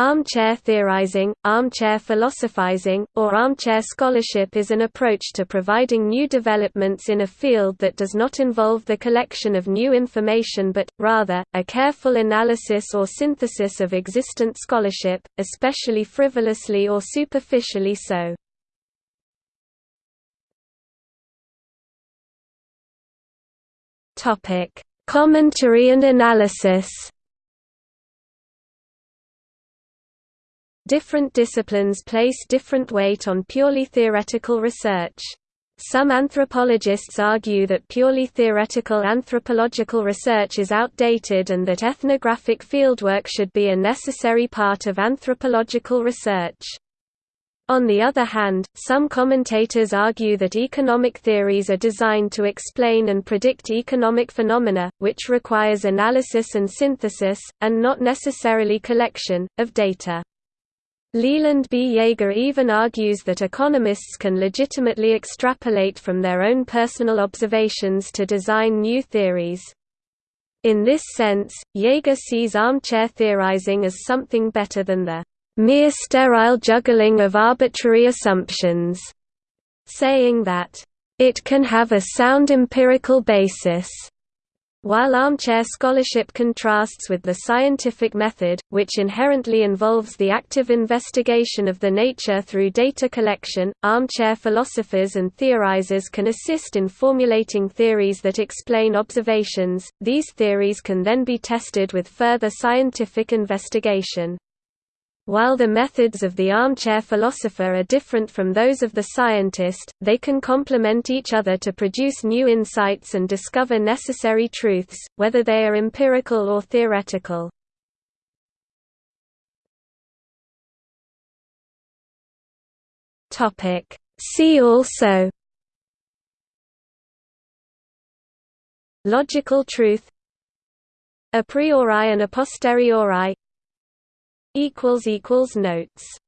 Armchair theorizing, armchair philosophizing, or armchair scholarship is an approach to providing new developments in a field that does not involve the collection of new information but, rather, a careful analysis or synthesis of existent scholarship, especially frivolously or superficially so. Commentary and analysis Different disciplines place different weight on purely theoretical research. Some anthropologists argue that purely theoretical anthropological research is outdated and that ethnographic fieldwork should be a necessary part of anthropological research. On the other hand, some commentators argue that economic theories are designed to explain and predict economic phenomena, which requires analysis and synthesis, and not necessarily collection, of data. Leland B. Yeager even argues that economists can legitimately extrapolate from their own personal observations to design new theories. In this sense, Yeager sees armchair theorizing as something better than the mere sterile juggling of arbitrary assumptions, saying that, "...it can have a sound empirical basis." While armchair scholarship contrasts with the scientific method, which inherently involves the active investigation of the nature through data collection, armchair philosophers and theorizers can assist in formulating theories that explain observations. These theories can then be tested with further scientific investigation. While the methods of the armchair philosopher are different from those of the scientist, they can complement each other to produce new insights and discover necessary truths, whether they are empirical or theoretical. See also Logical truth A priori and a posteriori Notes